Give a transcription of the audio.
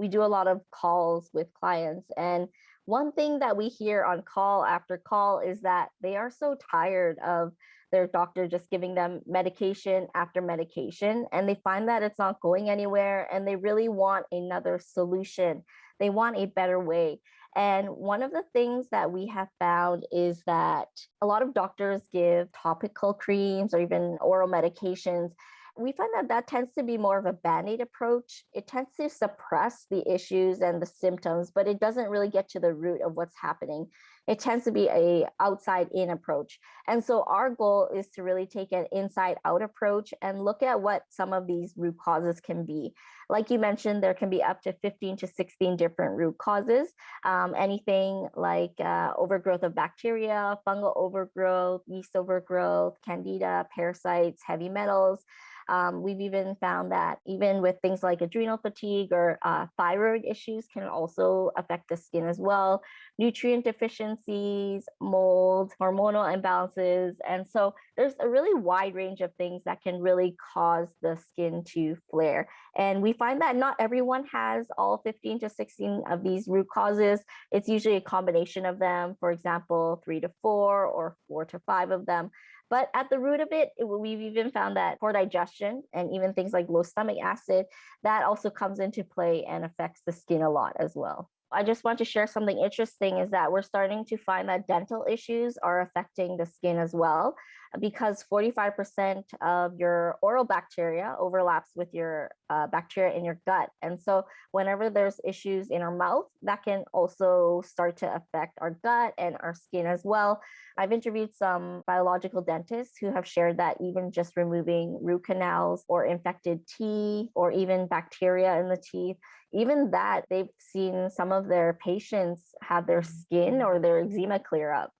we do a lot of calls with clients and one thing that we hear on call after call is that they are so tired of their doctor just giving them medication after medication and they find that it's not going anywhere and they really want another solution. They want a better way. And one of the things that we have found is that a lot of doctors give topical creams or even oral medications we find that that tends to be more of a band-aid approach. It tends to suppress the issues and the symptoms, but it doesn't really get to the root of what's happening. It tends to be a outside in approach. And so our goal is to really take an inside out approach and look at what some of these root causes can be. Like you mentioned, there can be up to 15 to 16 different root causes. Um, anything like uh, overgrowth of bacteria, fungal overgrowth, yeast overgrowth, candida, parasites, heavy metals, um, we've even found that even with things like adrenal fatigue or uh, thyroid issues can also affect the skin as well. Nutrient deficiencies, mold, hormonal imbalances. And so there's a really wide range of things that can really cause the skin to flare. And we find that not everyone has all 15 to 16 of these root causes. It's usually a combination of them, for example, three to four or four to five of them. But at the root of it, it, we've even found that poor digestion and even things like low stomach acid, that also comes into play and affects the skin a lot as well. I just want to share something interesting is that we're starting to find that dental issues are affecting the skin as well because 45% of your oral bacteria overlaps with your uh, bacteria in your gut. And so whenever there's issues in our mouth, that can also start to affect our gut and our skin as well. I've interviewed some biological dentists who have shared that even just removing root canals or infected teeth or even bacteria in the teeth even that they've seen some of their patients have their mm-hmm. skin or their eczema clear up